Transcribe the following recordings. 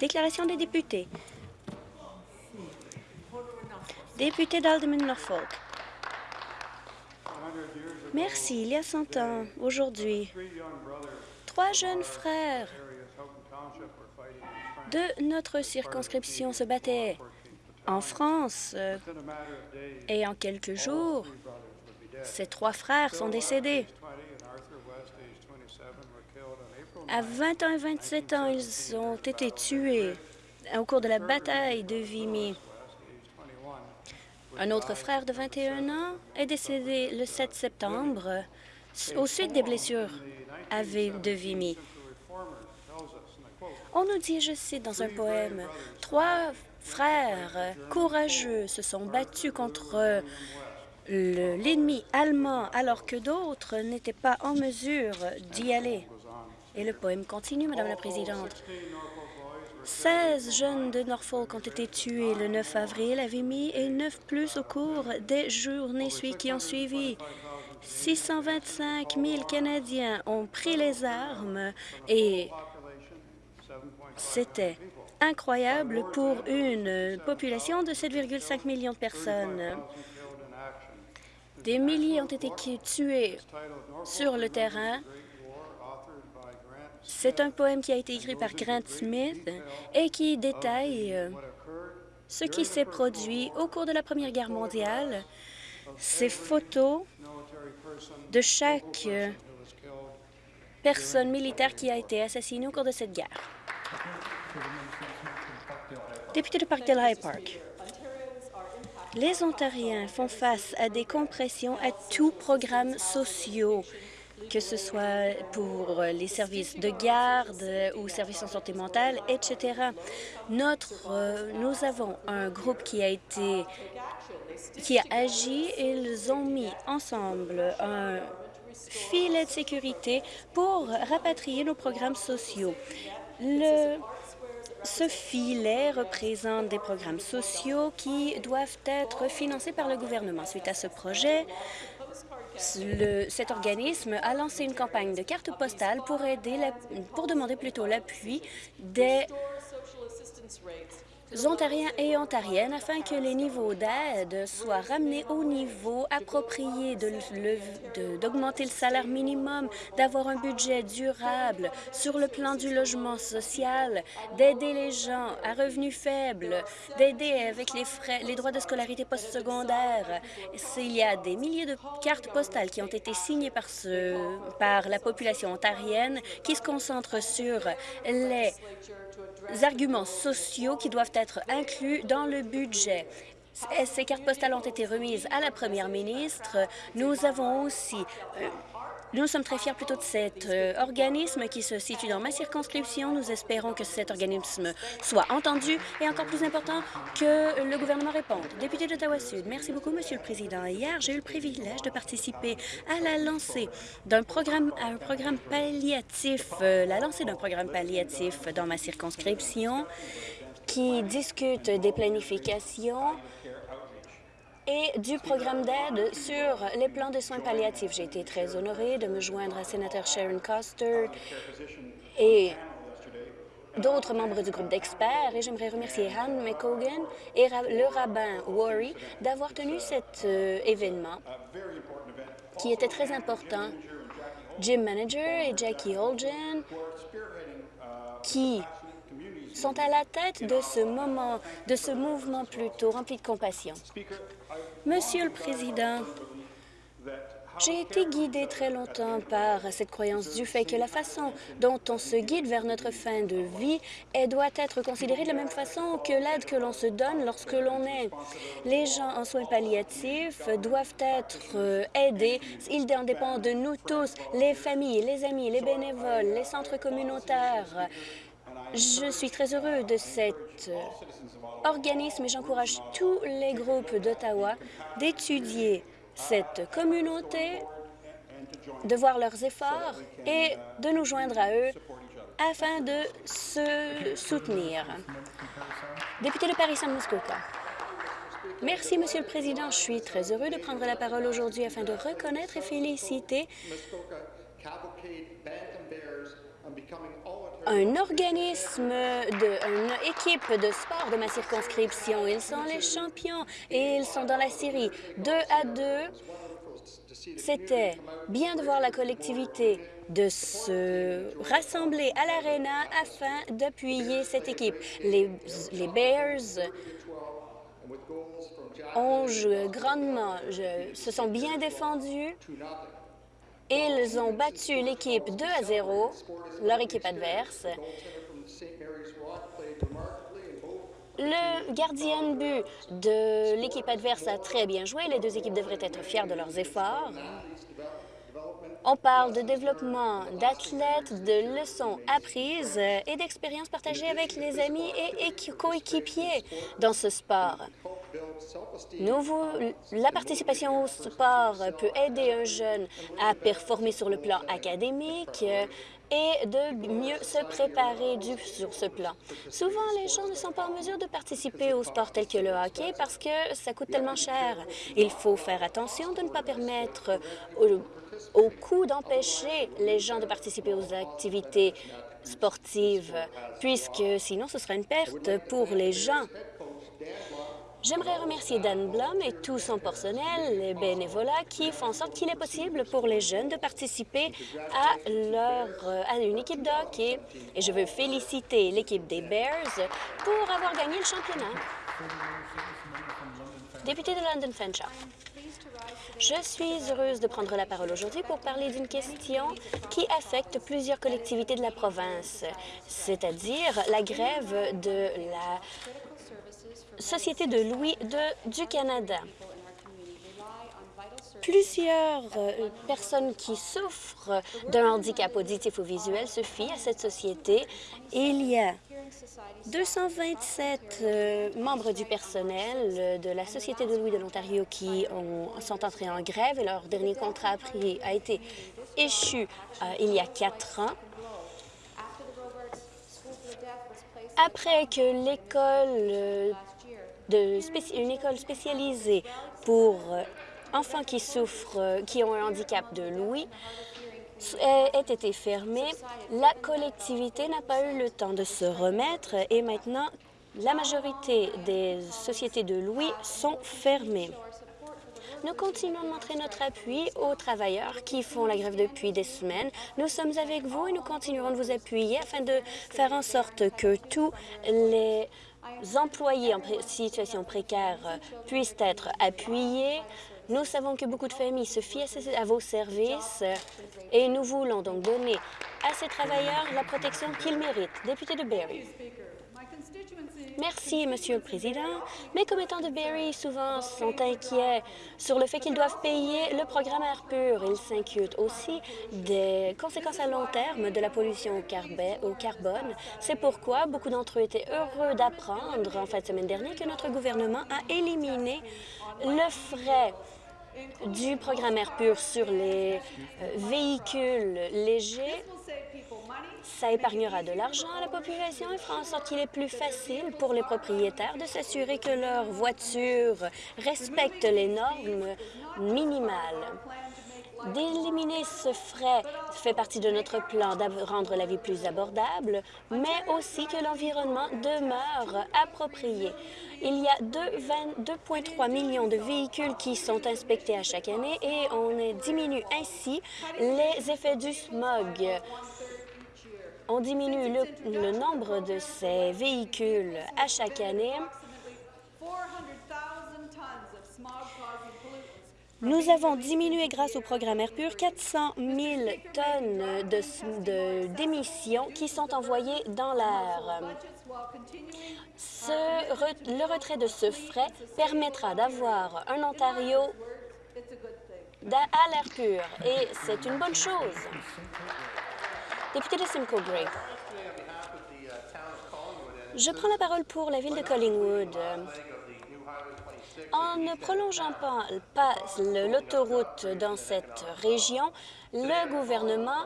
Déclaration des députés. Député d'Alderman Norfolk. Merci. Il y a 100 ans, aujourd'hui, trois jeunes frères de notre circonscription se battaient en France euh, et en quelques jours, ces trois frères sont décédés. À 20 ans et 27 ans, ils ont été tués au cours de la bataille de Vimy. Un autre frère de 21 ans est décédé le 7 septembre au suite des blessures à de Vimy. On nous dit, je cite dans un poème, « Trois frères courageux se sont battus contre l'ennemi allemand alors que d'autres n'étaient pas en mesure d'y aller. » Et le poème continue, Madame la Présidente. 16 jeunes de Norfolk ont été tués le 9 avril à Vimy et 9 plus au cours des journées qui ont suivi. 625 000 Canadiens ont pris les armes et c'était incroyable pour une population de 7,5 millions de personnes. Des milliers ont été tués sur le terrain c'est un poème qui a été écrit par Grant Smith et qui détaille euh, ce qui s'est produit au cours de la Première Guerre mondiale. Ces photos de chaque euh, personne militaire qui a été assassinée au cours de cette guerre. Député de Parkdale High Park. Les Ontariens font face à des compressions à tous programmes sociaux que ce soit pour les services de garde ou services en santé mentale, etc. Euh, nous avons un groupe qui a été qui a agi et ils ont mis ensemble un filet de sécurité pour rapatrier nos programmes sociaux. Ce filet représente des programmes sociaux qui doivent être financés par le gouvernement. Suite à ce projet, cet organisme a lancé une campagne de cartes postales pour, aider pour demander plutôt l'appui des Ontariens et Ontariennes afin que les niveaux d'aide soient ramenés au niveau approprié, d'augmenter le, salaire minimum, d'avoir un budget durable sur le plan du logement social, d'aider les gens à revenus faibles, d'aider avec les, frais, les droits de scolarité postsecondaire. Il y a des milliers de cartes postales qui ont été signées par, ce, par la population ontarienne qui se concentrent sur les arguments sociaux qui doivent être inclus dans le budget. Ces cartes postales ont été remises à la première ministre. Nous avons aussi euh, nous sommes très fiers plutôt de cet euh, organisme qui se situe dans ma circonscription. Nous espérons que cet organisme soit entendu et encore plus important que le gouvernement réponde. Député d'Ottawa-Sud, merci beaucoup, Monsieur le Président. Hier, j'ai eu le privilège de participer à la lancée d'un programme, un programme palliatif, euh, la lancée d'un programme palliatif dans ma circonscription qui discute des planifications et du programme d'aide sur les plans de soins palliatifs. J'ai été très honorée de me joindre à sénateur Sharon Coster et d'autres membres du groupe d'experts et j'aimerais remercier Han McCogan et le rabbin Worry d'avoir tenu cet euh, événement qui était très important. Jim Manager et Jackie Holgen qui sont à la tête de ce moment, de ce mouvement plutôt rempli de compassion. Monsieur le Président, j'ai été guidée très longtemps par cette croyance du fait que la façon dont on se guide vers notre fin de vie elle doit être considérée de la même façon que l'aide que l'on se donne lorsque l'on est. Les gens en soins palliatifs doivent être euh, aidés. Il en dépend de nous tous, les familles, les amis, les bénévoles, les centres communautaires, je suis très heureux de cet euh, organisme et j'encourage tous les groupes d'Ottawa d'étudier cette communauté, de voir leurs efforts et de nous joindre à eux afin de se soutenir. Député de Paris-San Muskoka. Merci, Monsieur le Président. Je suis très heureux de prendre la parole aujourd'hui afin de reconnaître et féliciter un organisme, une équipe de sport de ma circonscription. Ils sont les champions et ils sont dans la série 2 à 2. C'était bien de voir la collectivité de se rassembler à l'Arena afin d'appuyer cette équipe. Les, Bears ont grandement, se sont bien défendus. Ils ont battu l'équipe 2 à 0, leur équipe adverse. Le gardien de but de l'équipe adverse a très bien joué. Les deux équipes devraient être fiers de leurs efforts. On parle de développement d'athlètes, de leçons apprises et d'expériences partagées avec les amis et coéquipiers dans ce sport. La participation au sport peut aider un jeune à performer sur le plan académique, et de mieux se préparer sur ce plan. Souvent, les gens ne sont pas en mesure de participer aux sports tels que le hockey parce que ça coûte tellement cher. Il faut faire attention de ne pas permettre au, au coût d'empêcher les gens de participer aux activités sportives, puisque sinon ce sera une perte pour les gens. J'aimerais remercier Dan Blum et tout son personnel, les bénévolats, qui font en sorte qu'il est possible pour les jeunes de participer à, leur, à une équipe de hockey. Et je veux féliciter l'équipe des Bears pour avoir gagné le championnat. Député de London Fanshawe. Je suis heureuse de prendre la parole aujourd'hui pour parler d'une question qui affecte plusieurs collectivités de la province, c'est-à-dire la grève de la Société de Louis de, du Canada. Plusieurs euh, personnes qui souffrent d'un handicap auditif ou visuel se fient à cette société. Il y a 227 euh, membres du personnel euh, de la Société de Louis de l'Ontario qui sont entrés en grève et leur dernier contrat a, été échu il y a quatre ans. Après que l'école une école spécialisée pour euh, enfants qui souffrent, euh, qui ont un handicap de l'ouïe, ait été fermée. La collectivité n'a pas eu le temps de se remettre et maintenant, la majorité des sociétés de l'ouïe sont fermées. Nous continuons de montrer notre appui aux travailleurs qui font la grève depuis des semaines. Nous sommes avec vous et nous continuerons de vous appuyer afin de faire en sorte que tous les employés en situation précaire puissent être appuyés. Nous savons que beaucoup de familles se fient à vos services et nous voulons donc donner à ces travailleurs la protection qu'ils méritent. Député de Barrie. Merci, Monsieur le Président. Mes commettants de Barrie souvent sont inquiets sur le fait qu'ils doivent payer le programme Air pur. Ils s'inquiètent aussi des conséquences à long terme de la pollution au, au carbone. C'est pourquoi beaucoup d'entre eux étaient heureux d'apprendre en fin de semaine dernière que notre gouvernement a éliminé le frais du programme Air pur sur les euh, véhicules légers ça épargnera de l'argent à la population et fera en sorte qu'il est plus facile pour les propriétaires de s'assurer que leurs voitures respectent les normes minimales. D'éliminer ce frais fait partie de notre plan de rendre la vie plus abordable, mais aussi que l'environnement demeure approprié. Il y a 2,3 millions de véhicules qui sont inspectés à chaque année et on diminue ainsi les effets du smog on diminue le, nombre de ces véhicules à chaque année. Nous avons diminué, grâce au programme Air Pur, 400 000 tonnes d'émissions qui sont envoyées dans l'air. le retrait de ce frais permettra d'avoir un Ontario à l'air pur et c'est une bonne chose. Député de Simcoe Gray. Je prends la parole pour la ville de Collingwood. En ne prolongeant pas, l'autoroute dans cette région, le gouvernement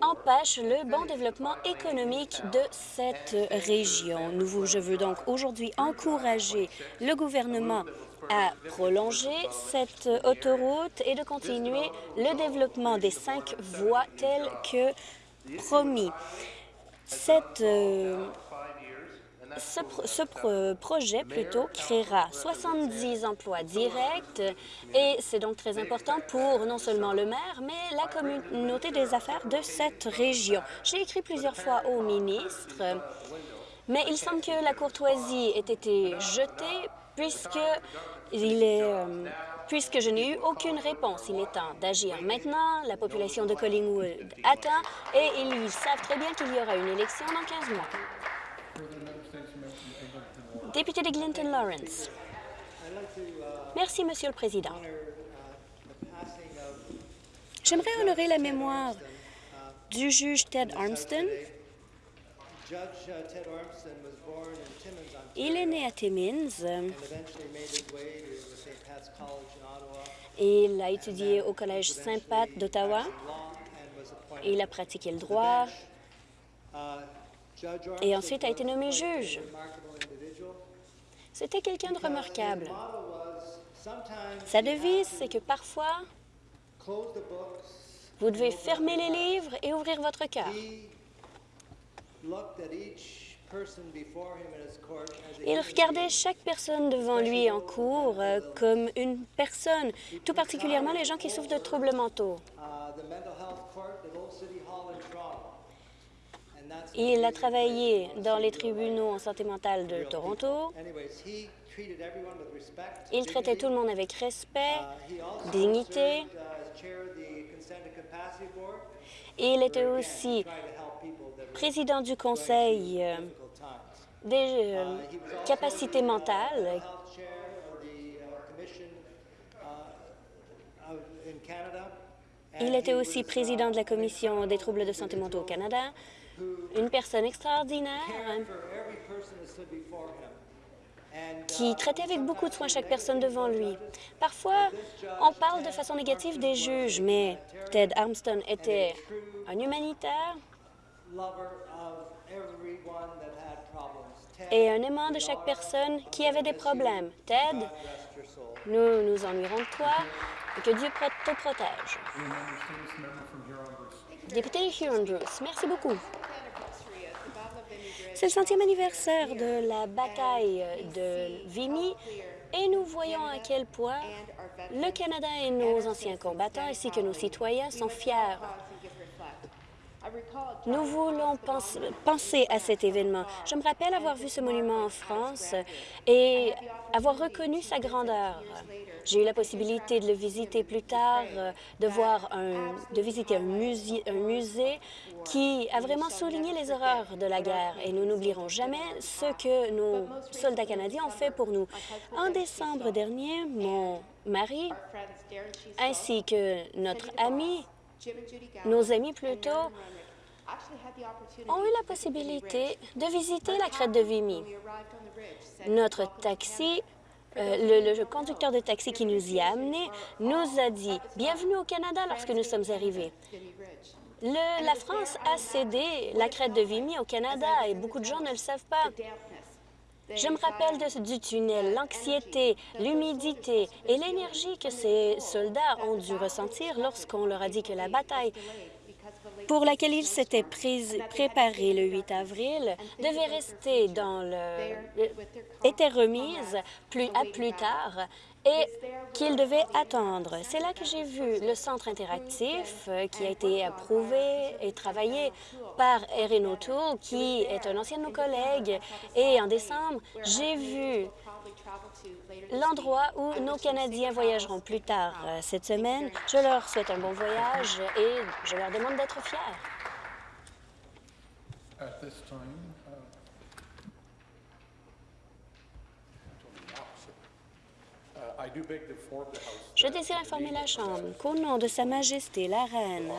empêche le bon développement économique de cette région. Je veux donc aujourd'hui encourager le gouvernement à prolonger cette autoroute et de continuer le développement des cinq voies telles que promis. Euh, ce, pro ce pro projet, plutôt, créera 70 emplois directs et c'est donc très important pour non seulement le maire, mais la communauté des affaires de cette région. J'ai écrit plusieurs fois au ministre, mais il semble que la courtoisie ait été jetée puisque il est... Euh, puisque je n'ai eu aucune réponse. Il est temps d'agir maintenant. La population de Collingwood attend et ils savent très bien qu'il y aura une élection dans 15 mois. Député de Clinton Lawrence. Merci, Monsieur le Président. J'aimerais honorer la mémoire du juge Ted Armston. Il est né à Timmins il a étudié au Collège Saint-Pat d'Ottawa. Il a pratiqué le droit et ensuite a été nommé juge. C'était quelqu'un de remarquable. Sa devise, c'est que parfois, vous devez fermer les livres et ouvrir votre cœur. Il regardait chaque personne devant lui en cours euh, comme une personne, tout particulièrement les gens qui souffrent de troubles mentaux. Il a travaillé dans les tribunaux en santé mentale de Toronto. Il traitait tout le monde avec respect, dignité. Il était aussi président du conseil euh, des euh, capacités mentales Il était aussi président de la Commission des troubles de santé mentale au Canada, une personne extraordinaire qui traitait avec beaucoup de soin chaque personne devant lui. Parfois, on parle de façon négative des juges, mais Ted Armstrong était un humanitaire et un aimant de chaque personne qui avait des problèmes. Ted, nous nous ennuierons de toi et que Dieu te protège. Député Huron-Bruce, merci beaucoup. C'est le centième anniversaire de la bataille de Vimy et nous voyons à quel point le Canada et nos anciens combattants ainsi que nos citoyens sont fiers nous voulons penser à cet événement. Je me rappelle avoir vu ce monument en France et avoir reconnu sa grandeur. J'ai eu la possibilité de le visiter plus tard, de voir un, de visiter un musée, un musée qui a vraiment souligné les horreurs de la guerre et nous n'oublierons jamais ce que nos soldats canadiens ont fait pour nous. En décembre dernier, mon mari ainsi que notre ami nos amis plutôt ont eu la possibilité de visiter la crête de Vimy. Notre taxi, euh, le, conducteur de taxi qui nous y a amenés nous a dit « Bienvenue au Canada » lorsque nous sommes arrivés. la France a cédé la crête de Vimy au Canada et beaucoup de gens ne le savent pas. Je me rappelle de, du tunnel, l'anxiété, l'humidité et l'énergie que ces soldats ont dû ressentir lorsqu'on leur a dit que la bataille pour laquelle ils s'étaient préparés le 8 avril devait rester dans le... était remise plus, à plus tard et qu'ils devaient attendre. C'est là que j'ai vu le centre interactif euh, qui a été approuvé et travaillé par Erin O'Toole, qui est un ancien de nos collègues. Et en décembre, j'ai vu l'endroit où nos Canadiens voyageront plus tard euh, cette semaine. Je leur souhaite un bon voyage et je leur demande d'être fiers. Je désire informer la Chambre qu'au nom de Sa Majesté la Reine,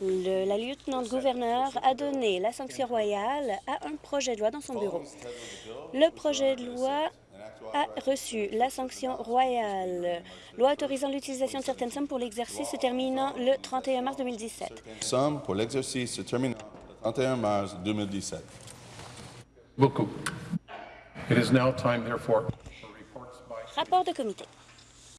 le, la lieutenant-gouverneur a donné la sanction royale à un projet de loi dans son bureau. Le projet de loi a reçu la sanction royale, loi autorisant l'utilisation de certaines sommes pour l'exercice se terminant le 31 mars 2017. Somme pour l'exercice se terminant le 31 mars 2017. Beaucoup. It is now time, therefore, Rapport de comité.